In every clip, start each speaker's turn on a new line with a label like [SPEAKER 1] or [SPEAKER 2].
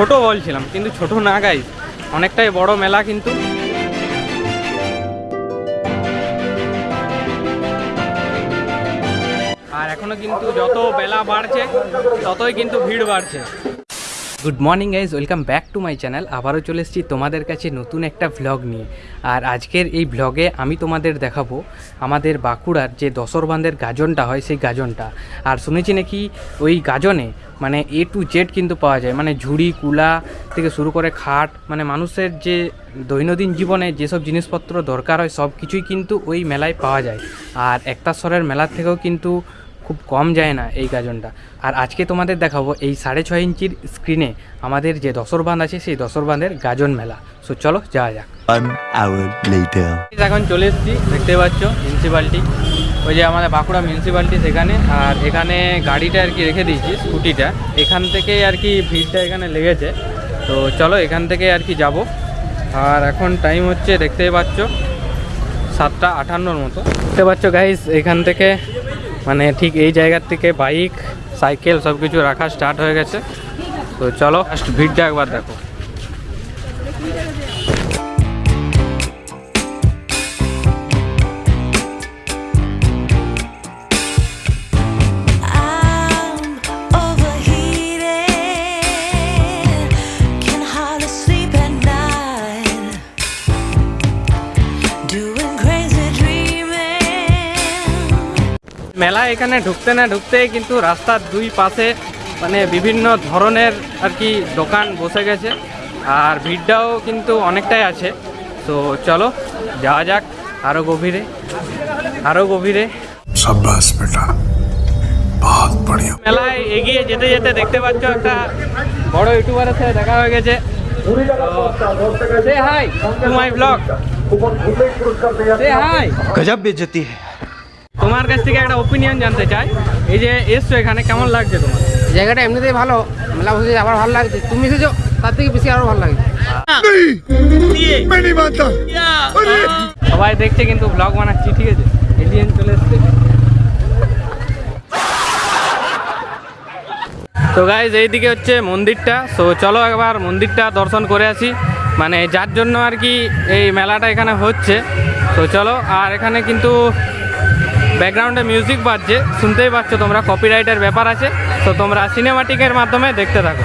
[SPEAKER 1] ছোট বলছিলাম, কিন্তু ছোট না গাই অনেকটাই বড় মেলা কিন্তু। আর এখনও কিন্তু যত বেলা বাড়ছে, ততই কিন্তু ভিড় বাড়ছে। Good morning guys welcome back to my channel আবারও চলে এসেছি তোমাদের কাছে নতুন একটা ভ্লগ নিয়ে। আর আজকের এই ভ্লগে আমি তোমাদের দেখাবো আমাদের বাঁকুড়ার যে দশরবান্ধের গাজনটা হয়, সেই গাজনটা। আর শুনেছি নাকি ওই গাজনে মানে এ টু জেড কিন্তু পাওয়া যায়। মানে ঝুড়ি, কুলা থেকে শুরু করে খাট মানে মানুষের যে দৈনন্দিন জীবনে যেসব জিনিসপত্র দরকার হয় সব কিছুই কিন্তু ওই মেলায় পাওয়া যায়। আর একতাশ্বরের মেলার থেকেও কিন্তু খুব কম যায় না এই গাজনটা। আর আজকে তোমাদের দেখাবো এই সাড়ে ছয় ইঞ্চির স্ক্রিনে আমাদের যে দশর বাঁধ আছে সেই দশরবান্ধের গাজন মেলা। সো চলো যাওয়া যাক. এখন চলে এসেছি দেখতে পাচ্ছ মিউনিসিপ্যালিটি ওই যে আমাদের বাঁকুড়া মিউনিসিপ্যালিটি সেখানে আর এখানে গাড়িটা আর কি রেখে দিয়েছি স্কুটিটা। এখান থেকে আর কি ভিড়টা এখানে লেগেছে। তো চলো এখান থেকে আর কি যাব। আর এখন টাইম হচ্ছে দেখতেই পাচ্ছ সাতটা আটান্নর মতো। দেখতে পাচ্ছ গাইস এখান থেকে মানে ঠিক এই জায়গার থেকে বাইক, সাইকেল সব কিছু রাখা স্টার্ট হয়ে গেছে। তো চলো ফার্স্ট ভিড়টা একবার দেখো। মেলা এখানে ঢুকতে না ঢুকতে কিন্তু রাস্তার দুই পাশে মানে বিভিন্ন ধরনের আর কি দোকান বসে গেছে। আর ভিড়টাও কিন্তু অনেকটাই আছে। তো চলো যাওয়া যাক আরও গভীরে আরও গভীরে। মেলায় এগিয়ে যেতে যেতে দেখতে পাচ্ছ একটা বড় ইউটিউবারের সাথে দেখা হয়ে গেছে। হাই ব্লগ
[SPEAKER 2] গজব বেজতি। হ্যাঁ
[SPEAKER 1] তোমার কাছ থেকে একটা ওপিনিয়ন জানতে চাই। এই যে এসছো এখানে কেমন লাগছে তোমার?
[SPEAKER 3] জায়গাটা এমনিতেই ভালো। মেলা আবার ভালো লাগছে। তুমি এসেছ তার থেকে বেশি আরও ভালো লাগছে।
[SPEAKER 1] সবাই দেখছে কিন্তু ব্লগ বানাচ্ছি ঠিক আছে? এলিয়েন চলে এসছে। তো গাইজ এইদিকে হচ্ছে মন্দিরটা। সো চলো একবার মন্দিরটা দর্শন করে আসি। মানে যার জন্য আর কি এই মেলাটা এখানে হচ্ছে। তো চলো আর এখানে কিন্তু ব্যাকগ্রাউন্ডে মিউজিক বাজছে, শুনতেই পাচ্ছ তোমরা কপিরাইটের ব্যাপার আছে। তো তোমরা সিনেমাটিকের মাধ্যমে দেখতে থাকো।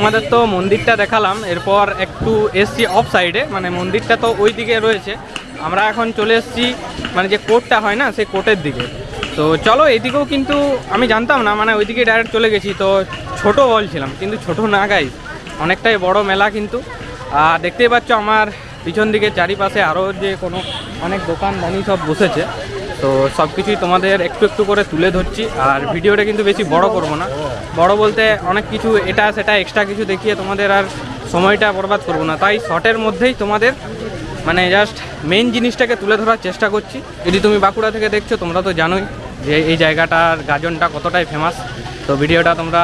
[SPEAKER 1] তোমাদের তো মন্দিরটা দেখালাম, এরপর একটু এসছি অফ সাইডে মানে মন্দিরটা তো ওই দিকে রয়েছে। আমরা এখন চলে এসেছি মানে যে কোর্টটা হয় না, সেই কোর্টের দিকে। তো চলো, এদিকেও কিন্তু আমি জানতাম না মানে ওইদিকে ডাইরেক্ট চলে গেছি, তো ছোট বলছিলাম কিন্তু ছোট না গাই অনেকটাই বড় মেলা কিন্তু। আর দেখতেই পাচ্ছ আমার পিছন দিকে চারিপাশে আরও যে কোনো অনেক দোকানদানি সব বসেছে। তো সব কিছুই তোমাদের একটু একটু করে তুলে ধরছি। আর ভিডিওটা কিন্তু বেশি বড় করব না। বড় বলতে অনেক কিছু এটা সেটা এক্সট্রা কিছু দেখিয়ে তোমাদের আর সময়টা বরবাদ করব না। তাই শর্টের মধ্যেই তোমাদের মানে জাস্ট মেন জিনিসটাকে তুলে ধরার চেষ্টা করছি। যদি তুমি বাঁকুড়া থেকে দেখছ, তোমরা তো জানোই যে এই জায়গাটার গাজনটা কতটাই ফেমাস তো ভিডিওটা তোমরা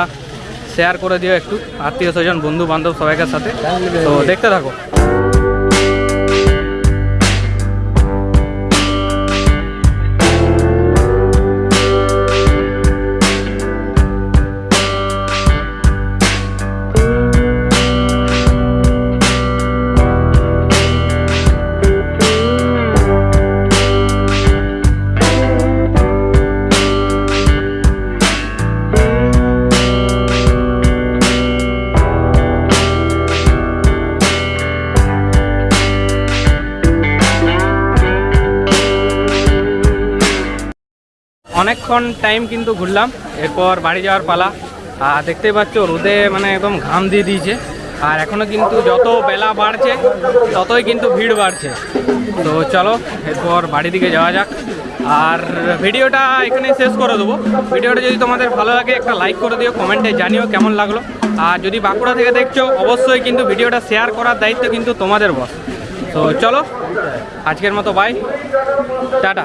[SPEAKER 1] শেয়ার করে দিও একটু। আত্মীয় স্বজন বন্ধু বান্ধব সবাইকার সাথে। তো দেখতে থাকো। অনেকক্ষণ টাইম কিন্তু ঘুরলাম, এরপর বাড়ি যাওয়ার পালা। আর দেখতেই পাচ্ছ, রোদে মানে একদম ঘাম দিয়ে দিয়েছে। আর এখনও কিন্তু যত বেলা বাড়ছে, ততই কিন্তু ভিড় বাড়ছে। তো চলো, এরপর বাড়ি দিকে যাওয়া যাক। আর ভিডিওটা এখানে শেষ করে দেবো। ভিডিওটা যদি তোমাদের ভালো লাগে, একটা লাইক করে দিও কমেন্টে জানিও কেমন লাগল। আর যদি বাঁকুড়া থেকে দেখছ, অবশ্যই কিন্তু ভিডিওটা শেয়ার করার দায়িত্ব কিন্তু তোমাদের বস তো চলো, আজকের মতো বাই টাটা।